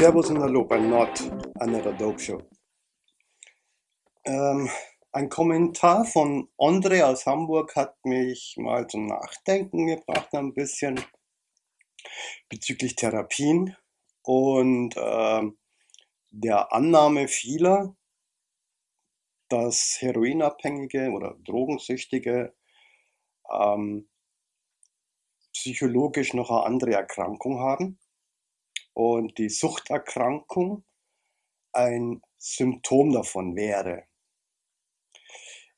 Servus und Hallo bei Not Another Dope Show. Ähm, ein Kommentar von Andre aus Hamburg hat mich mal zum Nachdenken gebracht, ein bisschen bezüglich Therapien und ähm, der Annahme vieler, dass Heroinabhängige oder Drogensüchtige ähm, psychologisch noch eine andere Erkrankung haben und die Suchterkrankung ein Symptom davon wäre.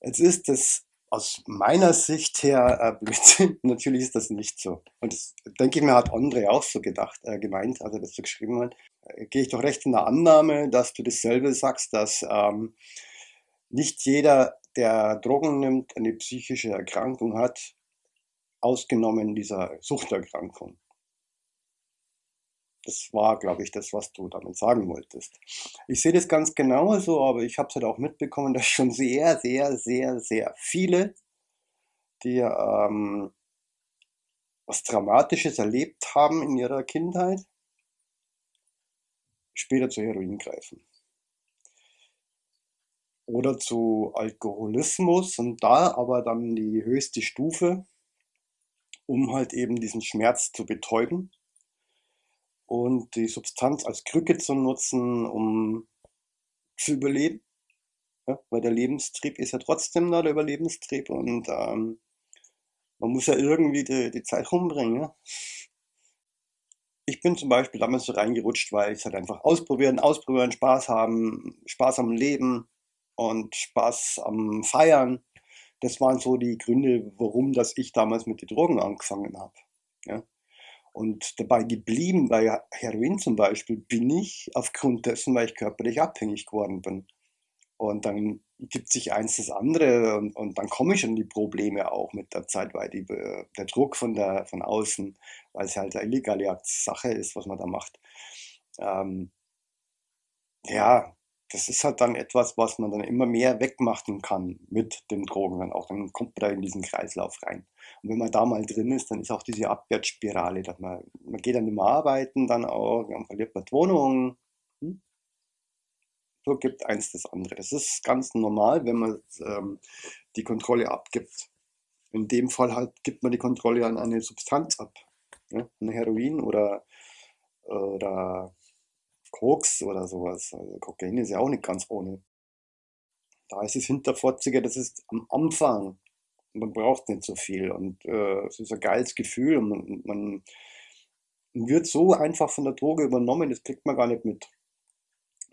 Jetzt ist das aus meiner Sicht her äh, Blödsinn. Natürlich ist das nicht so. Und das denke ich mir, hat André auch so gedacht, äh, gemeint, als er das so geschrieben hat. Äh, Gehe ich doch recht in der Annahme, dass du dasselbe sagst, dass ähm, nicht jeder, der Drogen nimmt, eine psychische Erkrankung hat, ausgenommen dieser Suchterkrankung. Das war, glaube ich, das, was du damit sagen wolltest. Ich sehe das ganz genauso, aber ich habe es halt auch mitbekommen, dass schon sehr, sehr, sehr, sehr viele, die ähm, was Dramatisches erlebt haben in ihrer Kindheit, später zu Heroin greifen. Oder zu Alkoholismus und da aber dann die höchste Stufe, um halt eben diesen Schmerz zu betäuben und die Substanz als Krücke zu nutzen, um zu überleben. Ja, weil der Lebenstrieb ist ja trotzdem da, der Überlebenstrieb. Und ähm, man muss ja irgendwie die, die Zeit rumbringen. Ja? Ich bin zum Beispiel damals so reingerutscht, weil ich halt einfach ausprobieren, ausprobieren, Spaß haben, Spaß am Leben und Spaß am Feiern. Das waren so die Gründe, warum dass ich damals mit den Drogen angefangen habe. Ja? Und dabei geblieben bei Heroin zum Beispiel bin ich aufgrund dessen, weil ich körperlich abhängig geworden bin. Und dann gibt sich eins das andere und, und dann komme ich an die Probleme auch mit der Zeit, weil die, der Druck von, der, von außen, weil es halt eine illegale Sache ist, was man da macht. Ähm, ja, das ist halt dann etwas, was man dann immer mehr wegmachen kann mit den Drogen dann auch. Dann kommt man da in diesen Kreislauf rein. Und wenn man da mal drin ist, dann ist auch diese Abwärtsspirale, dass man, man geht dann immer arbeiten, dann auch, dann verliert man die Wohnung. Hm? So gibt eins das andere. Das ist ganz normal, wenn man ähm, die Kontrolle abgibt. In dem Fall halt gibt man die Kontrolle an eine Substanz ab. Ja? Ein Heroin oder, oder Koks oder sowas. Also Kokain ist ja auch nicht ganz ohne. Da ist es Hinterfotzige, das ist am Anfang. Man braucht nicht so viel und äh, es ist ein geiles Gefühl und man, man, wird so einfach von der Droge übernommen, das kriegt man gar nicht mit.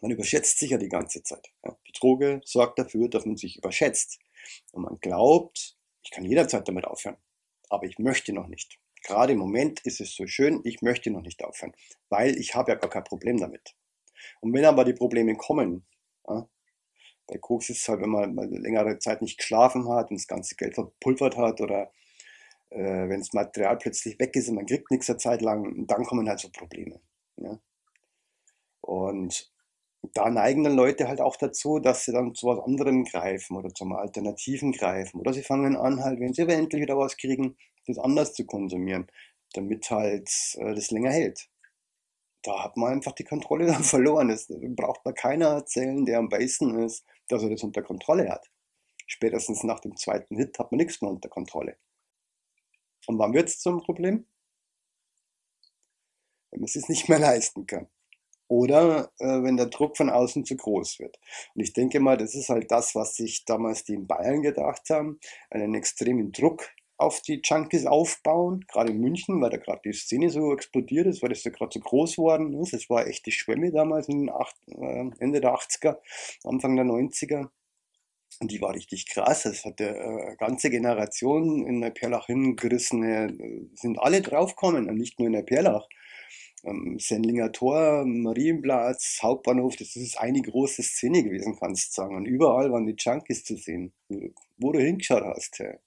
Man überschätzt sich ja die ganze Zeit. Ja. Die Droge sorgt dafür, dass man sich überschätzt. Und man glaubt, ich kann jederzeit damit aufhören, aber ich möchte noch nicht gerade im Moment ist es so schön, ich möchte noch nicht aufhören, weil ich habe ja gar kein Problem damit. Und wenn aber die Probleme kommen, ja, bei Koks ist es halt, wenn man mal längere Zeit nicht geschlafen hat und das ganze Geld verpulvert hat oder äh, wenn das Material plötzlich weg ist und man kriegt nichts eine Zeit lang, dann kommen halt so Probleme. Ja. Und da neigen dann Leute halt auch dazu, dass sie dann zu was anderem greifen oder zum Alternativen greifen. Oder sie fangen an, halt, wenn sie eventuell wieder was kriegen, das anders zu konsumieren, damit halt äh, das länger hält. Da hat man einfach die Kontrolle dann verloren. Das braucht man keiner erzählen, der am besten ist, dass er das unter Kontrolle hat. Spätestens nach dem zweiten Hit hat man nichts mehr unter Kontrolle. Und wann wird es zum Problem? Wenn man es sich nicht mehr leisten kann. Oder äh, wenn der Druck von außen zu groß wird. Und ich denke mal, das ist halt das, was sich damals die in Bayern gedacht haben, einen extremen Druck auf die Junkies aufbauen, gerade in München, weil da gerade die Szene so explodiert ist, weil das ja gerade so groß geworden ist. Das war echt die Schwemme damals acht, äh, Ende der 80er, Anfang der 90er. Und die war richtig krass. Das hat eine äh, ganze Generation in der Perlach hingerissen. Äh, sind alle draufgekommen, nicht nur in der Perlach. Ähm, Sendlinger Tor, Marienplatz, Hauptbahnhof, das ist eine große Szene gewesen, kannst du sagen. Und überall waren die Junkies zu sehen, wo du hingeschaut hast. Ja.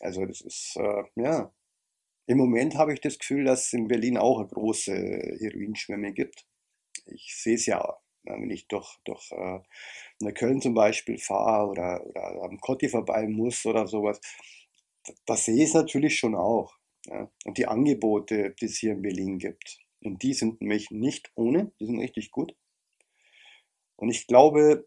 Also das ist, äh, ja, im Moment habe ich das Gefühl, dass es in Berlin auch eine große Heroinschwemme gibt. Ich sehe es ja, wenn ich durch, durch äh, nach Köln zum Beispiel fahre oder, oder am Kotti vorbei muss oder sowas. Da, da sehe ich natürlich schon auch. Ja. Und die Angebote, die es hier in Berlin gibt. Und die sind nämlich nicht ohne, die sind richtig gut. Und ich glaube,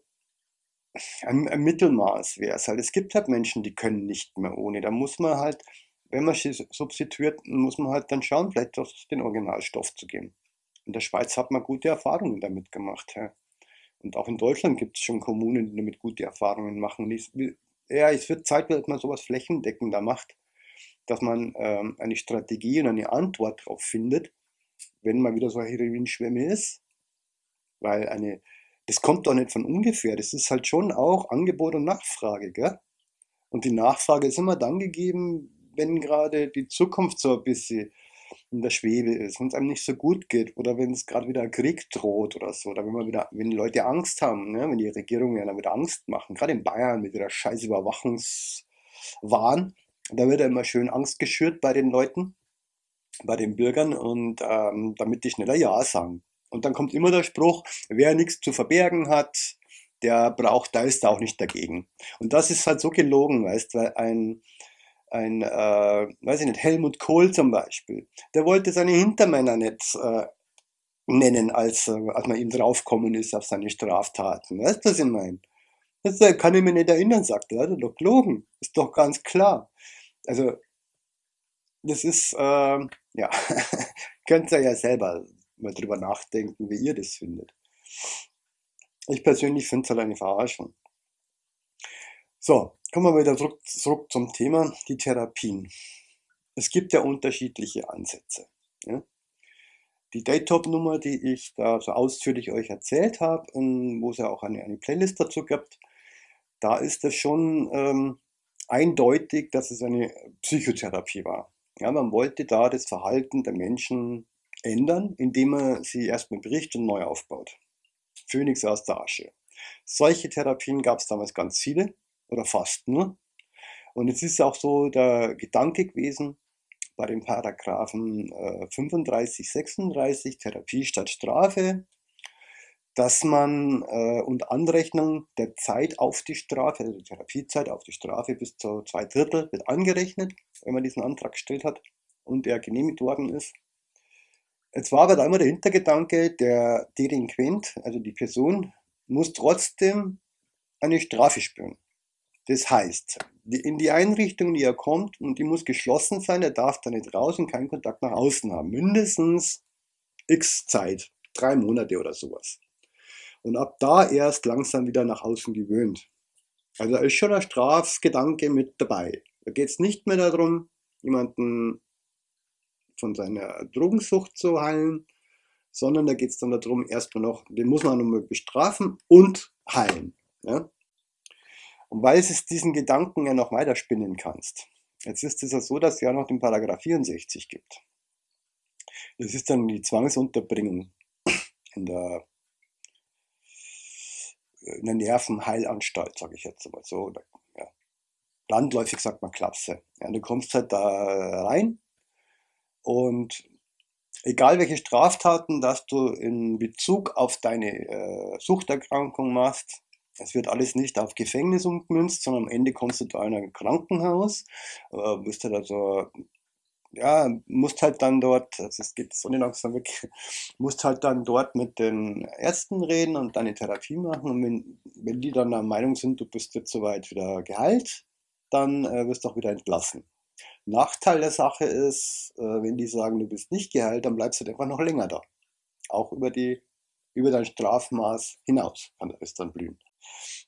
ein, Mittelmaß wäre es halt. Es gibt halt Menschen, die können nicht mehr ohne. Da muss man halt, wenn man sie substituiert, muss man halt dann schauen, vielleicht auf den Originalstoff zu gehen. In der Schweiz hat man gute Erfahrungen damit gemacht. Ja. Und auch in Deutschland gibt es schon Kommunen, die damit gute Erfahrungen machen. Ja, es wird Zeit, dass man sowas flächendeckender macht, dass man ähm, eine Strategie und eine Antwort darauf findet, wenn mal wieder so eine Heroinschwemme ist. Weil eine, das kommt doch nicht von ungefähr. Das ist halt schon auch Angebot und Nachfrage, gell? Und die Nachfrage ist immer dann gegeben, wenn gerade die Zukunft so ein bisschen in der Schwebe ist, wenn es einem nicht so gut geht oder wenn es gerade wieder Krieg droht oder so, oder wenn man wieder, wenn Leute Angst haben, ne? wenn die Regierungen ja dann wieder Angst machen, gerade in Bayern mit ihrer scheiß Überwachungswahn, da wird ja immer schön Angst geschürt bei den Leuten, bei den Bürgern und ähm, damit die schneller Ja sagen. Und dann kommt immer der Spruch, wer nichts zu verbergen hat, der braucht, da ist auch nicht dagegen. Und das ist halt so gelogen, weißt, weil ein, ein äh, weiß ich nicht, Helmut Kohl zum Beispiel, der wollte seine Hintermänner nicht äh, nennen, als, äh, als man ihm draufkommen ist auf seine Straftaten. Weißt du, was ich meine? Das kann ich mir nicht erinnern, sagt er, hat er doch gelogen. Ist doch ganz klar. Also, das ist, äh, ja, könnt ihr ja selber mal drüber nachdenken, wie ihr das findet. Ich persönlich finde es halt eine Verarschung. So, kommen wir wieder zurück, zurück zum Thema, die Therapien. Es gibt ja unterschiedliche Ansätze. Ja? Die Daytop-Nummer, die ich da so ausführlich euch erzählt habe, wo es ja auch eine, eine Playlist dazu gibt, da ist es schon ähm, eindeutig, dass es eine Psychotherapie war. Ja, man wollte da das Verhalten der Menschen ändern, indem man sie erstmal bricht und neu aufbaut. Phönix aus der Asche. Solche Therapien gab es damals ganz viele oder fast nur. Und es ist auch so der Gedanke gewesen bei den Paragraphen äh, 35, 36 Therapie statt Strafe, dass man äh, und Anrechnung der Zeit auf die Strafe, also die Therapiezeit auf die Strafe bis zu zwei Drittel wird angerechnet, wenn man diesen Antrag gestellt hat und der genehmigt worden ist. Jetzt war aber da immer der Hintergedanke, der Delinquent, also die Person, muss trotzdem eine Strafe spüren. Das heißt, in die Einrichtung, die er kommt, und die muss geschlossen sein, er darf da nicht raus und keinen Kontakt nach außen haben. Mindestens x Zeit, drei Monate oder sowas. Und ab da erst langsam wieder nach außen gewöhnt. Also da ist schon ein Strafgedanke mit dabei. Da geht es nicht mehr darum, jemanden von seiner Drogensucht zu heilen, sondern da geht es dann darum, erstmal noch, den muss man nochmal bestrafen und heilen. Ja? Und weil es diesen Gedanken ja noch weiterspinnen kannst. Jetzt ist es ja so, dass es ja noch den Paragraph 64 gibt. Das ist dann die Zwangsunterbringung in der, in der Nervenheilanstalt, sage ich jetzt mal so. Ja. Landläufig sagt man Klapse. Ja, du kommst halt da rein und egal welche Straftaten, dass du in Bezug auf deine äh, Suchterkrankung machst, es wird alles nicht auf Gefängnis umgemünzt, sondern am Ende kommst du da in ein Krankenhaus, äh, bist halt also, ja, musst halt dann dort, also es geht so nicht langsam weg, musst halt dann dort mit den Ärzten reden und deine Therapie machen und wenn, wenn die dann der Meinung sind, du bist jetzt soweit wieder geheilt, dann äh, wirst du auch wieder entlassen. Nachteil der Sache ist, äh, wenn die sagen, du bist nicht geheilt, dann bleibst du halt einfach noch länger da. Auch über die über dein Strafmaß hinaus kann es dann blühen.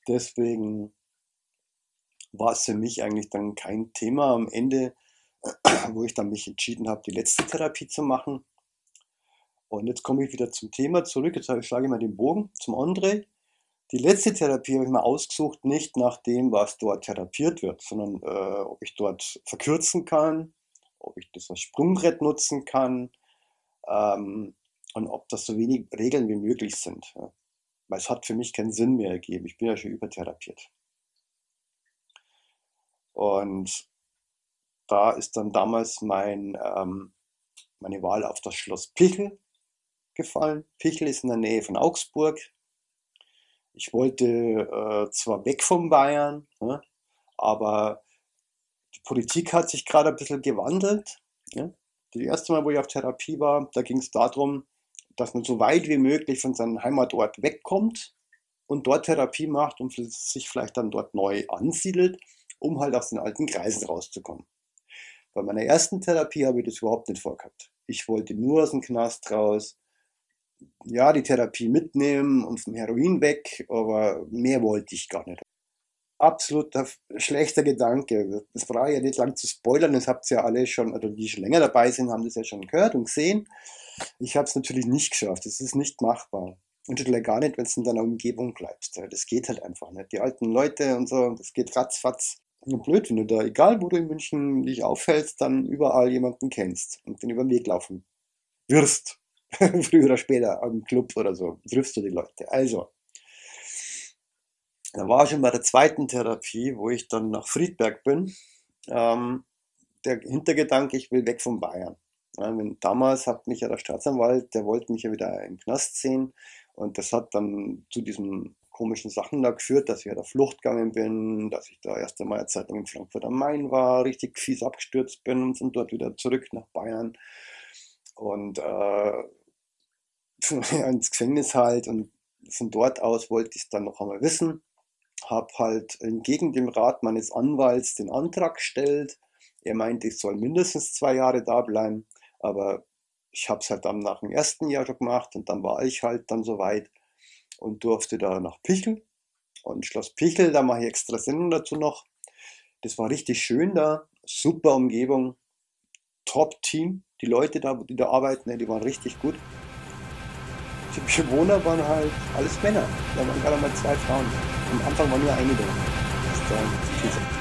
Deswegen war es für mich eigentlich dann kein Thema am Ende, wo ich dann mich entschieden habe, die letzte Therapie zu machen. Und jetzt komme ich wieder zum Thema zurück. Jetzt schlage ich mal den Bogen zum André. Die letzte Therapie habe ich mal ausgesucht, nicht nach dem, was dort therapiert wird, sondern äh, ob ich dort verkürzen kann, ob ich das als Sprungbrett nutzen kann ähm, und ob das so wenig Regeln wie möglich sind. Ja. Weil es hat für mich keinen Sinn mehr ergeben. Ich bin ja schon übertherapiert. Und da ist dann damals mein, ähm, meine Wahl auf das Schloss Pichel gefallen. Pichel ist in der Nähe von Augsburg. Ich wollte äh, zwar weg von Bayern, ne, aber die Politik hat sich gerade ein bisschen gewandelt. Ja? Das erste Mal, wo ich auf Therapie war, da ging es darum, dass man so weit wie möglich von seinem Heimatort wegkommt und dort Therapie macht und sich vielleicht dann dort neu ansiedelt, um halt aus den alten Kreisen rauszukommen. Bei meiner ersten Therapie habe ich das überhaupt nicht vorgehabt. Ich wollte nur aus dem Knast raus, ja, die Therapie mitnehmen und vom Heroin weg, aber mehr wollte ich gar nicht. Absoluter schlechter Gedanke. Das brauche ich ja nicht lang zu spoilern, das habt ihr ja alle schon, oder die schon länger dabei sind, haben das ja schon gehört und gesehen. Ich habe es natürlich nicht geschafft, das ist nicht machbar. Und schon gar nicht, wenn du in deiner Umgebung bleibst. Das geht halt einfach nicht. Die alten Leute und so, das geht ratzfatz. Blöd, wenn du da, egal wo du in München dich aufhältst, dann überall jemanden kennst und den über den Weg laufen wirst. Früher oder später am Club oder so, triffst du die Leute. Also, da war ich schon bei der zweiten Therapie, wo ich dann nach Friedberg bin. Ähm, der Hintergedanke, ich will weg von Bayern. Ja, damals hat mich ja der Staatsanwalt, der wollte mich ja wieder im Knast sehen und das hat dann zu diesen komischen Sachen da geführt, dass ich ja der Flucht gegangen bin, dass ich da erst einmal eine Zeit lang in Frankfurt am Main war, richtig fies abgestürzt bin und von dort wieder zurück nach Bayern. Und äh, ins Gefängnis halt und von dort aus wollte ich es dann noch einmal wissen. Habe halt entgegen dem Rat meines Anwalts den Antrag gestellt. Er meinte, ich soll mindestens zwei Jahre da bleiben, aber ich habe es halt dann nach dem ersten Jahr schon gemacht und dann war ich halt dann soweit und durfte da nach Pichel. Und Schloss Pichel, da mache ich extra Sendung dazu noch. Das war richtig schön da, super Umgebung, Top-Team. Die Leute da, die da arbeiten, die waren richtig gut. Die Bewohner waren halt alles Männer. Da waren gerade mal zwei Frauen. Am Anfang war nur eine da. Das ist dann